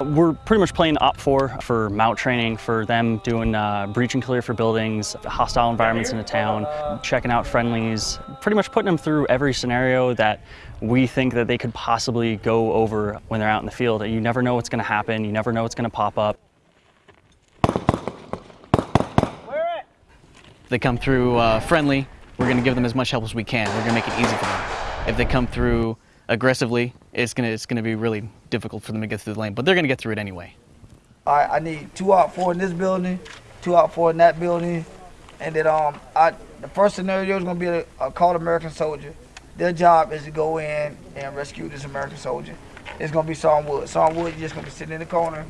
We're pretty much playing OPFOR for MOUT training, for them doing uh, breach and clear for buildings, hostile environments in a town, checking out friendlies, pretty much putting them through every scenario that we think that they could possibly go over when they're out in the field. You never know what's going to happen. You never know what's going to pop up. They come through uh, friendly, we're going to give them as much help as we can. We're going to make it easy for them. If they come through aggressively, it's going to it's going to be really difficult for them to get through the lane, but they're going to get through it anyway. I, I need two OPFOR in this building, two OPFOR in that building, and then um I the first scenario is gonna be a, a called American soldier. Their job is to go in and rescue this American soldier. It's gonna be Sergeant Wood. Sergeant Wood, you're just gonna be sitting in the corner.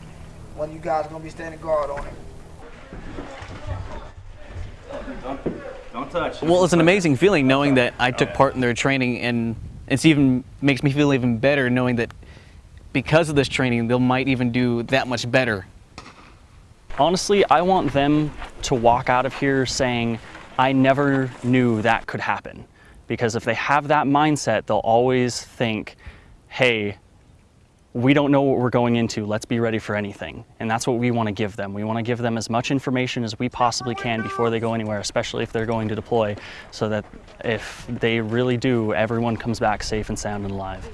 One of you guys are gonna be standing guard on him. Don't touch. Well, it's an amazing feeling knowing that I took part in their training, and it's even makes me feel even better knowing that because of this training, they might even do that much better. Honestly, I want them to walk out of here saying, I never knew that could happen. Because if they have that mindset, they'll always think, hey, we don't know what we're going into. Let's be ready for anything. And that's what we want to give them. We want to give them as much information as we possibly can before they go anywhere, especially if they're going to deploy, so that if they really do, everyone comes back safe and sound and alive.